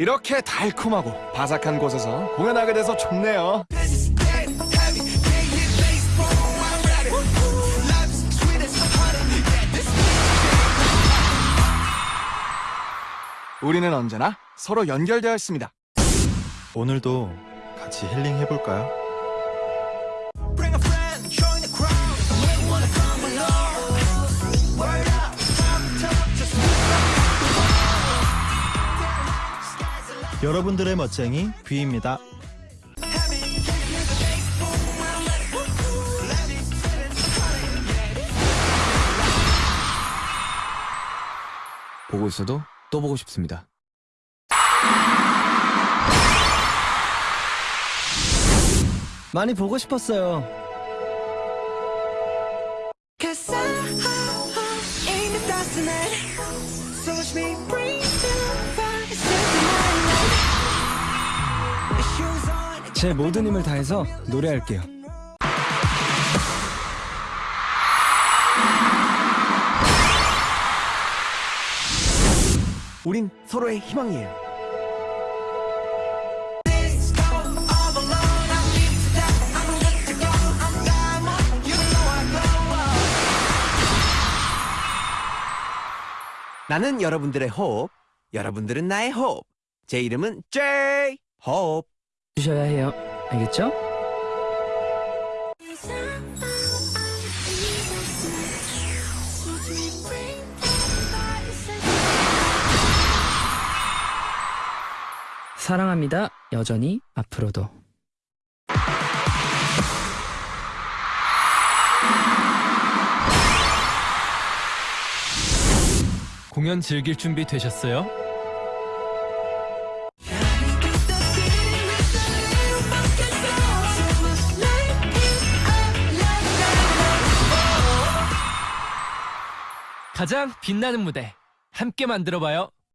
이렇게 달콤하고 바삭한 곳에서 공연하게 돼서 좋네요. 우리는 언제나 서로 연결되어 있습니다. 오늘도 같이 힐링 해볼까요? 여러분들의 멋쟁이 뷔입니다. 보고 있어도 또 보고 싶습니다. 많이 보고 싶었어요. Cause I, ain't the dust tonight. So watch me bring 제 모든 힘을 다해서 노래할게요. 우린 서로의 희망이에요. 나는 여러분들의 호흡, 여러분들은 나의 호흡. 제 이름은 J 호흡. 주셔야 해요. 알겠죠? 사랑합니다. 여전히 앞으로도. 공연 즐길 준비 되셨어요? 가장 빛나는 무대 함께 만들어봐요.